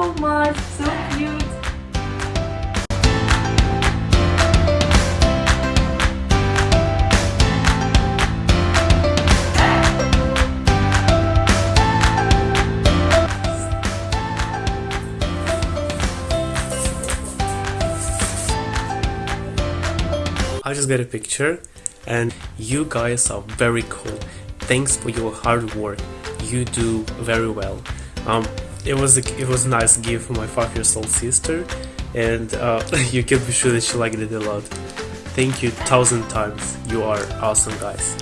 much. So cute. I just got a picture and you guys are very cool. Thanks for your hard work. You do very well. Um, it was a, it was a nice gift for my five years old sister, and uh, you can be sure that she liked it a lot. Thank you thousand times. You are awesome, guys.